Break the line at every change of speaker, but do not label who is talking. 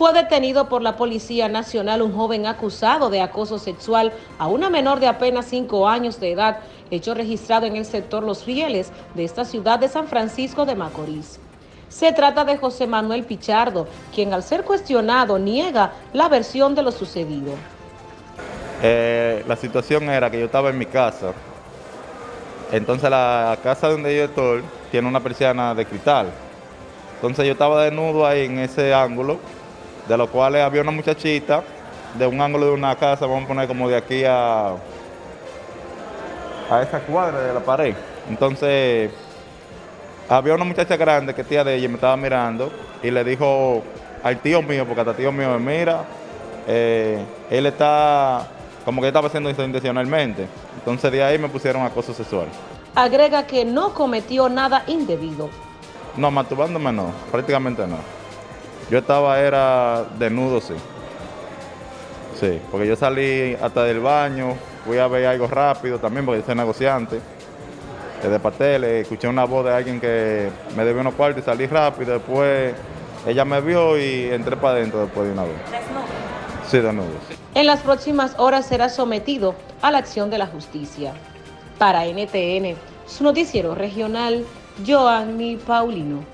Fue detenido por la Policía Nacional un joven acusado de acoso sexual a una menor de apenas 5 años de edad, hecho registrado en el sector Los Fieles de esta ciudad de San Francisco de Macorís. Se trata de José Manuel Pichardo, quien al ser cuestionado niega la versión de lo sucedido.
Eh, la situación era que yo estaba en mi casa, entonces la casa donde yo estoy tiene una persiana de cristal, entonces yo estaba desnudo ahí en ese ángulo, de los cuales había una muchachita de un ángulo de una casa, vamos a poner como de aquí a, a esa cuadra de la pared. Entonces había una muchacha grande que tía de ella me estaba mirando y le dijo al tío mío, porque hasta tío mío me mira, eh, él está como que estaba haciendo eso intencionalmente. Entonces de ahí me pusieron acoso sexual.
Agrega que no cometió nada indebido.
No, masturbándome no, prácticamente no. Yo estaba, era desnudo, sí. Sí, porque yo salí hasta del baño, fui a ver algo rápido también, porque yo soy negociante de pasteles, escuché una voz de alguien que me debió unos cuartos y salí rápido, después ella me vio y entré para adentro después de una vez. ¿Desnudo? Sí, desnudo.
En las próximas horas será sometido a la acción de la justicia. Para NTN, su noticiero regional, Joanny Paulino.